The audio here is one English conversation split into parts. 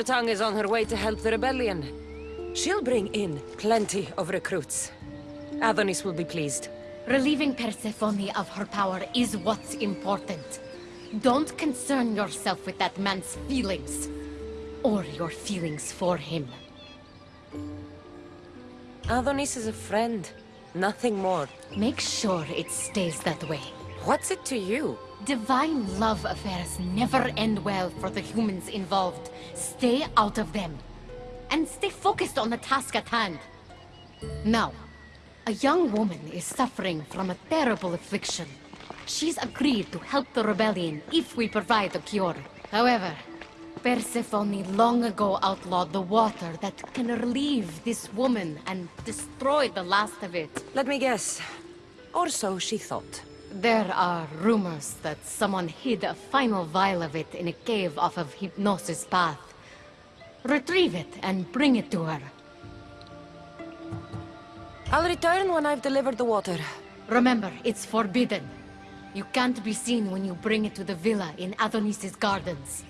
Silvertongue is on her way to help the rebellion. She'll bring in plenty of recruits. Adonis will be pleased. Relieving Persephone of her power is what's important. Don't concern yourself with that man's feelings. Or your feelings for him. Adonis is a friend. Nothing more. Make sure it stays that way. What's it to you? Divine love affairs never end well for the humans involved. Stay out of them. And stay focused on the task at hand. Now, a young woman is suffering from a terrible affliction. She's agreed to help the rebellion if we provide a cure. However, Persephone long ago outlawed the water that can relieve this woman and destroy the last of it. Let me guess. Or so she thought. There are rumors that someone hid a final vial of it in a cave off of Hypnosis Path. Retrieve it and bring it to her. I'll return when I've delivered the water. Remember, it's forbidden. You can't be seen when you bring it to the villa in Adonis's gardens.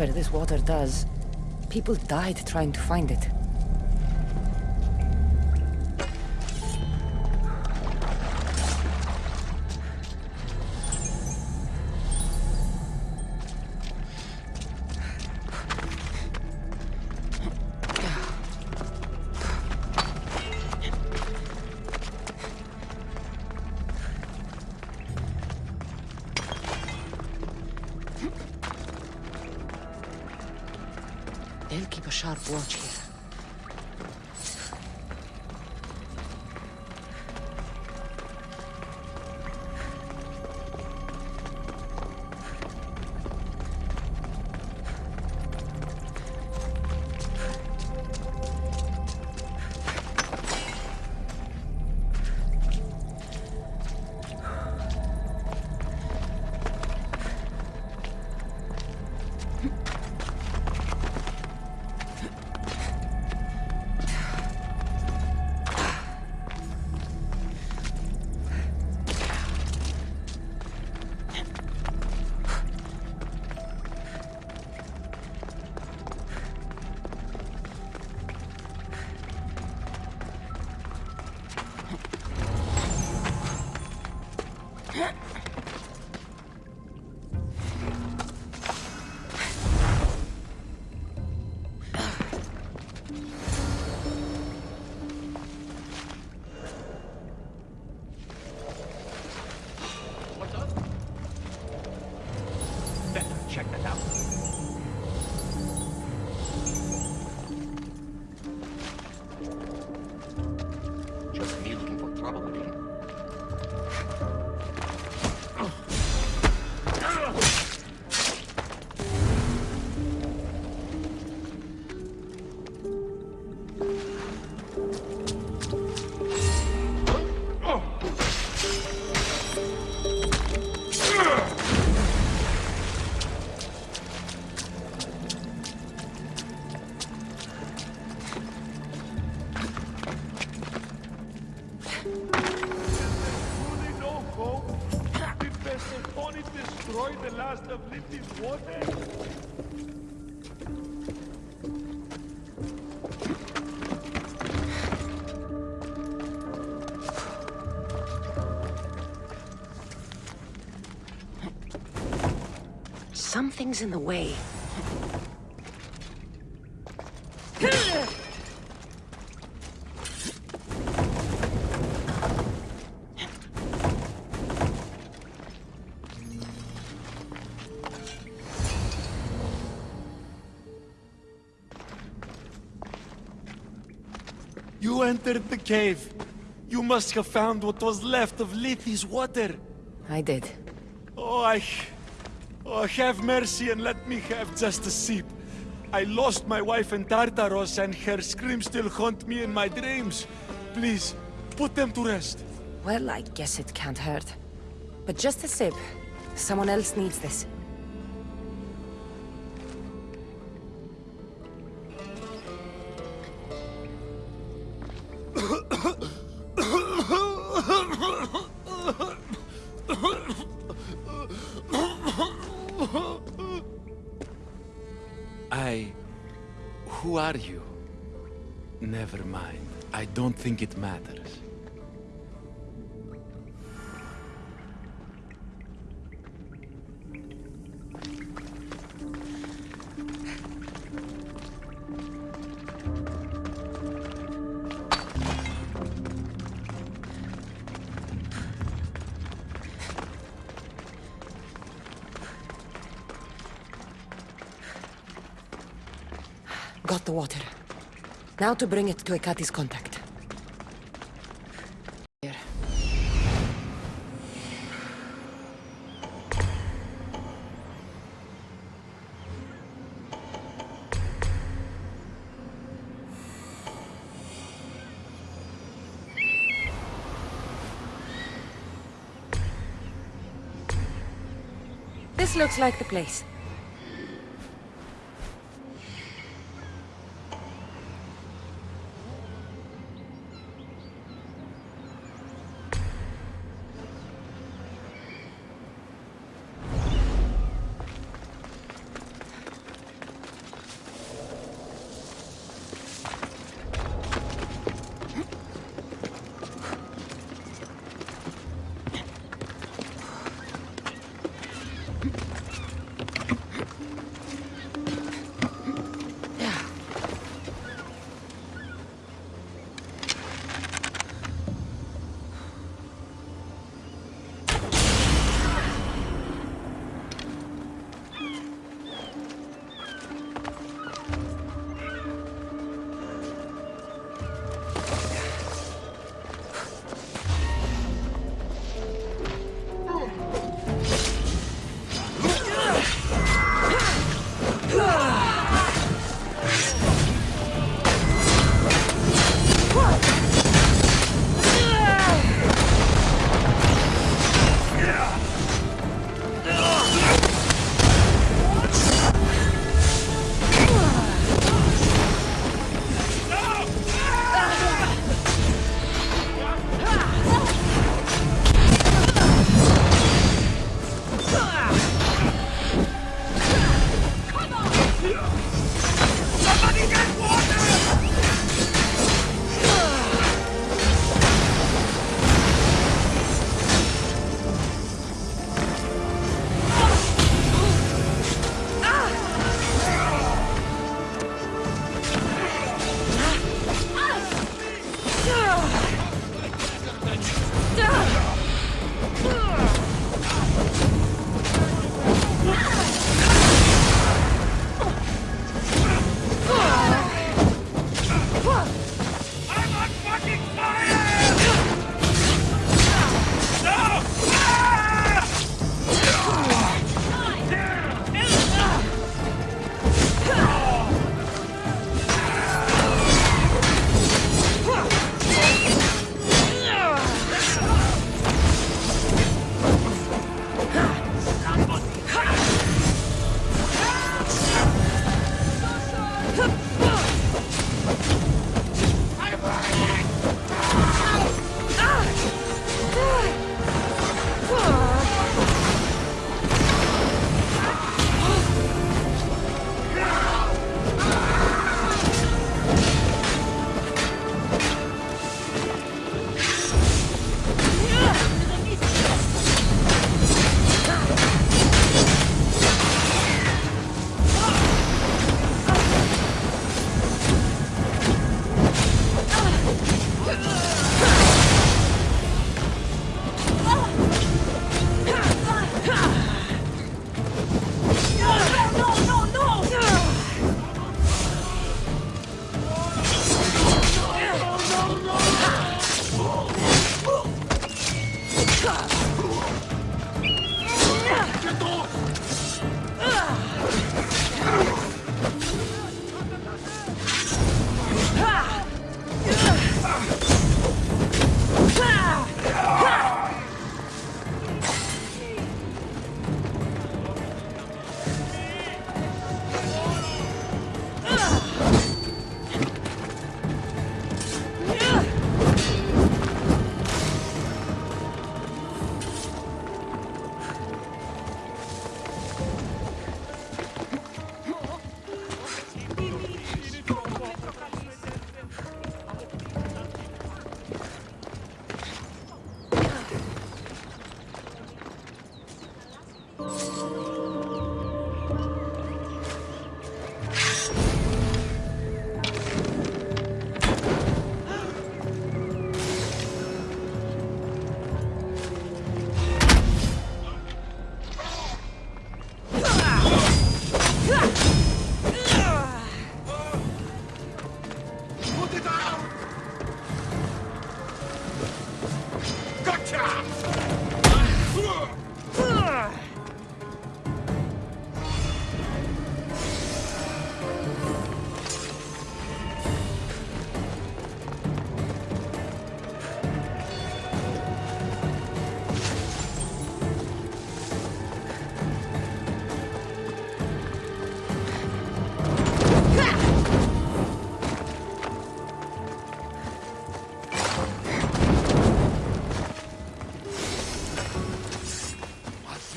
Whatever this water does, people died trying to find it. Sharp watch here. Something's in the way. You entered the cave. You must have found what was left of Lethe's water. I did. Oh, I... Oh, have mercy and let me have just a sip. I lost my wife in Tartaros and her screams still haunt me in my dreams. Please, put them to rest. Well, I guess it can't hurt. But just a sip. Someone else needs this. Think it matters. Got the water. Now to bring it to Ekati's contact. This looks like the place.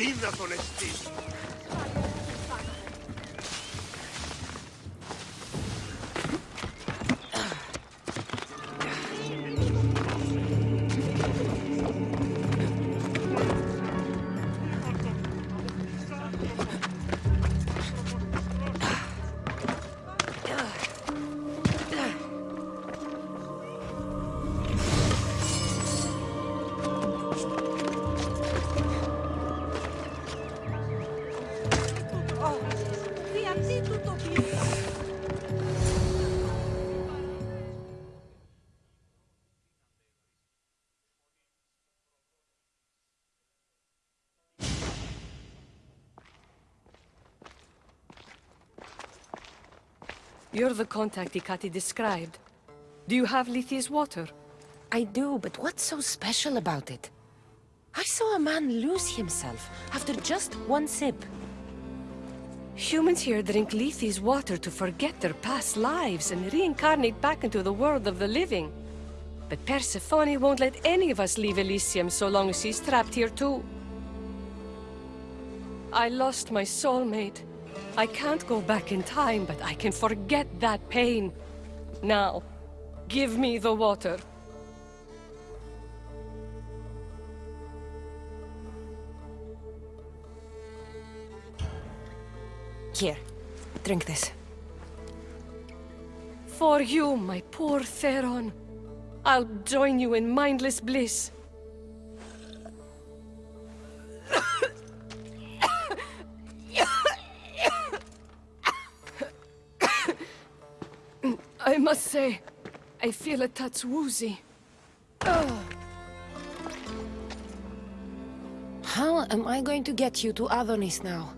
リーブだそれ知 You're the contact Ikati described. Do you have Lethe's water? I do, but what's so special about it? I saw a man lose himself after just one sip. Humans here drink Lethe's water to forget their past lives and reincarnate back into the world of the living. But Persephone won't let any of us leave Elysium so long as she's trapped here too. I lost my soulmate. I can't go back in time, but I can forget that pain. Now, give me the water. Here, drink this. For you, my poor Theron. I'll join you in mindless bliss. Say, I feel a touch woozy. How am I going to get you to Adonis now?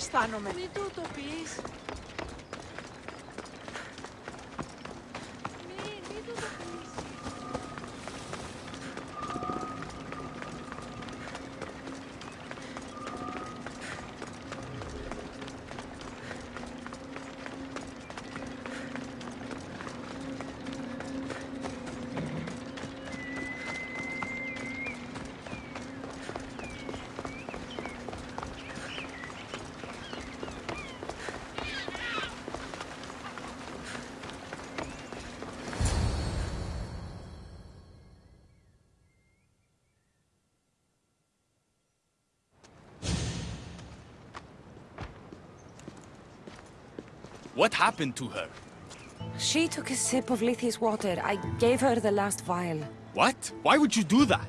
Αισθάνομαι. Μην του το πεις. What happened to her? She took a sip of Lethe's water. I gave her the last vial. What? Why would you do that?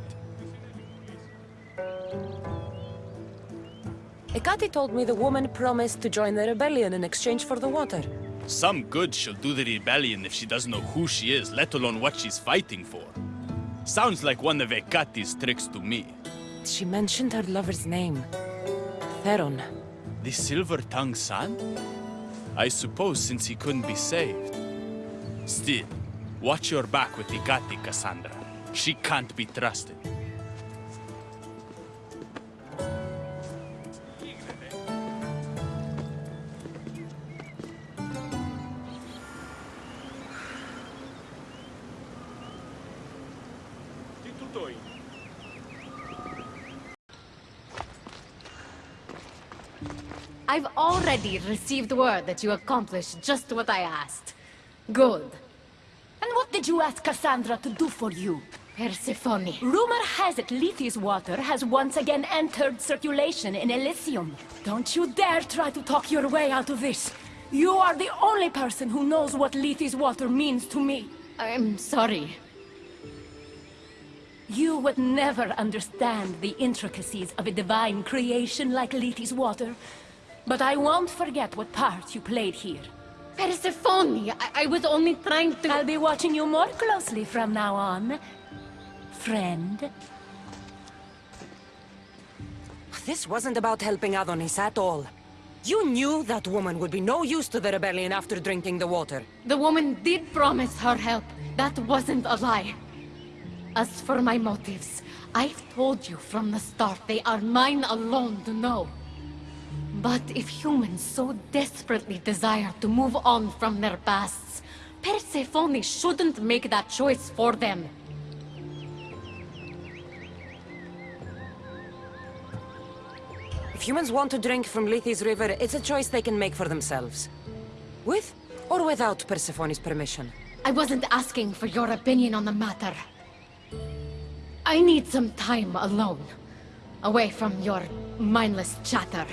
Ekati told me the woman promised to join the rebellion in exchange for the water. Some good she'll do the rebellion if she doesn't know who she is, let alone what she's fighting for. Sounds like one of Ekati's tricks to me. She mentioned her lover's name. Theron. The Silver-Tongued Son? I suppose since he couldn't be saved. Still, watch your back with Ikati, Cassandra. She can't be trusted. I've already received word that you accomplished just what I asked. Good. And what did you ask Cassandra to do for you? Persephone. Rumor has it Lethe's water has once again entered circulation in Elysium. Don't you dare try to talk your way out of this. You are the only person who knows what Lethe's water means to me. I'm sorry. You would never understand the intricacies of a divine creation like Lethe's water. But I won't forget what part you played here. Persephone, I, I was only trying to... I'll be watching you more closely from now on, friend. This wasn't about helping Adonis at all. You knew that woman would be no use to the rebellion after drinking the water. The woman did promise her help. That wasn't a lie. As for my motives, I've told you from the start they are mine alone to know. But if humans so desperately desire to move on from their pasts, Persephone shouldn't make that choice for them. If humans want to drink from Lethe's river, it's a choice they can make for themselves. With or without Persephone's permission. I wasn't asking for your opinion on the matter. I need some time alone. Away from your mindless chatter.